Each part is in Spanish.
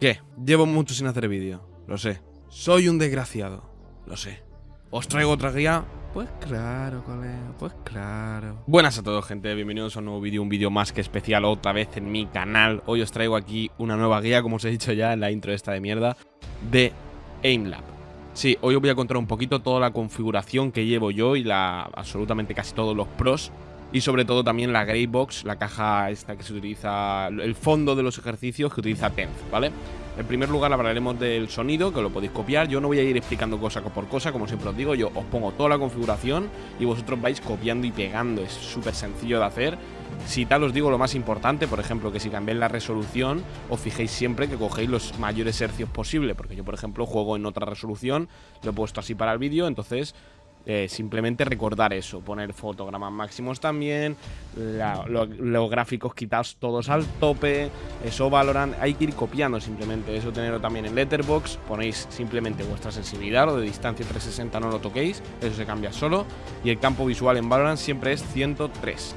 ¿Qué? Llevo mucho sin hacer vídeo, lo sé. Soy un desgraciado, lo sé. ¿Os traigo otra guía? Pues claro, colega, pues claro. Buenas a todos, gente. Bienvenidos a un nuevo vídeo, un vídeo más que especial otra vez en mi canal. Hoy os traigo aquí una nueva guía, como os he dicho ya en la intro esta de mierda, de AimLab. Sí, hoy os voy a contar un poquito toda la configuración que llevo yo y la absolutamente casi todos los pros y sobre todo también la Grey Box, la caja esta que se utiliza, el fondo de los ejercicios que utiliza Tenth, ¿vale? En primer lugar hablaremos del sonido, que lo podéis copiar. Yo no voy a ir explicando cosa por cosa, como siempre os digo, yo os pongo toda la configuración y vosotros vais copiando y pegando. Es súper sencillo de hacer. Si tal os digo lo más importante, por ejemplo, que si cambiáis la resolución, os fijéis siempre que cogéis los mayores hercios posible, porque yo, por ejemplo, juego en otra resolución, lo he puesto así para el vídeo, entonces eh, simplemente recordar eso, poner fotogramas máximos también, los gráficos quitados todos al tope, eso valoran, hay que ir copiando simplemente, eso tenerlo también en Letterbox, ponéis simplemente vuestra sensibilidad, o de distancia 360 no lo toquéis, eso se cambia solo, y el campo visual en Valorant siempre es 103.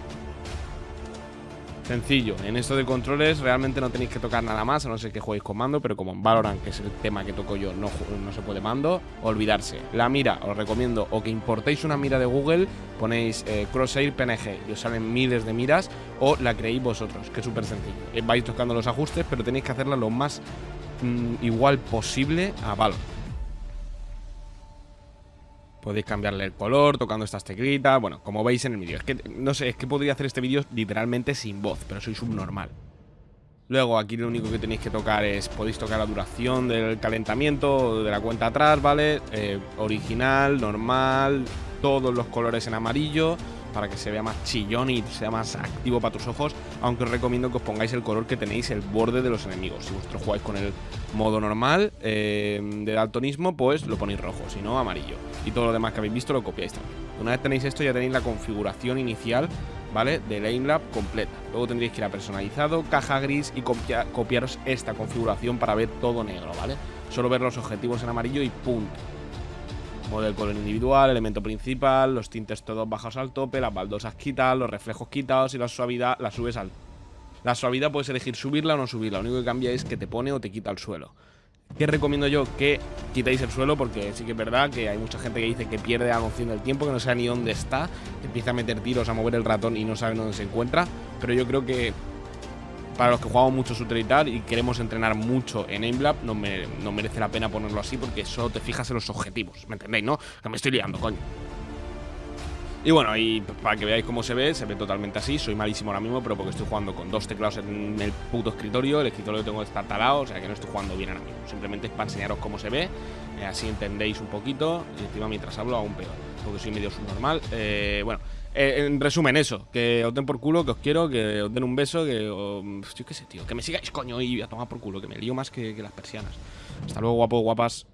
Sencillo, en esto de controles realmente no tenéis que tocar nada más, a no ser que jueguéis con mando, pero como en Valorant, que es el tema que toco yo, no, no se puede mando, olvidarse. La mira, os recomiendo o que importéis una mira de Google, ponéis eh, Crosshair PNG y os salen miles de miras, o la creéis vosotros, que es súper sencillo. Eh, vais tocando los ajustes, pero tenéis que hacerla lo más mm, igual posible a Valorant. Podéis cambiarle el color tocando estas teclitas, bueno, como veis en el vídeo. Es que, no sé, es que podría hacer este vídeo literalmente sin voz, pero soy subnormal. Luego aquí lo único que tenéis que tocar es, podéis tocar la duración del calentamiento de la cuenta atrás, ¿vale? Eh, original, normal, todos los colores en amarillo para que se vea más chillón y sea más activo para tus ojos, aunque os recomiendo que os pongáis el color que tenéis el borde de los enemigos. Si vosotros jugáis con el modo normal eh, de daltonismo, pues lo ponéis rojo, si no amarillo. Y todo lo demás que habéis visto lo copiáis también. Una vez tenéis esto ya tenéis la configuración inicial, ¿vale? Del AimLab completa. Luego tendréis que ir a personalizado, caja gris y copiaros esta configuración para ver todo negro, ¿vale? Solo ver los objetivos en amarillo y punto del color individual, elemento principal, los tintes todos bajados al tope, las baldosas quitadas, los reflejos quitados y la suavidad la subes al... La suavidad puedes elegir subirla o no subirla, lo único que cambia es que te pone o te quita el suelo. ¿Qué recomiendo yo? Que quitéis el suelo porque sí que es verdad que hay mucha gente que dice que pierde la noción del tiempo, que no sabe ni dónde está, empieza a meter tiros, a mover el ratón y no sabe dónde se encuentra, pero yo creo que para los que jugamos mucho shooter y tal y queremos entrenar mucho en AimLab, no, no merece la pena ponerlo así porque solo te fijas en los objetivos, ¿me entendéis, no? Que me estoy liando, coño. Y bueno, y para que veáis cómo se ve, se ve totalmente así. Soy malísimo ahora mismo, pero porque estoy jugando con dos teclados en el puto escritorio. El escritorio lo tengo talado, o sea que no estoy jugando bien ahora mismo. Simplemente es para enseñaros cómo se ve, eh, así entendéis un poquito. Y encima mientras hablo aún peor, porque soy medio subnormal. Eh, bueno, eh, en resumen, eso, que os den por culo, que os quiero, que os den un beso, que yo qué sé, tío, que me sigáis, coño, y a tomar por culo, que me lío más que, las persianas. Hasta luego, guapos, guapas.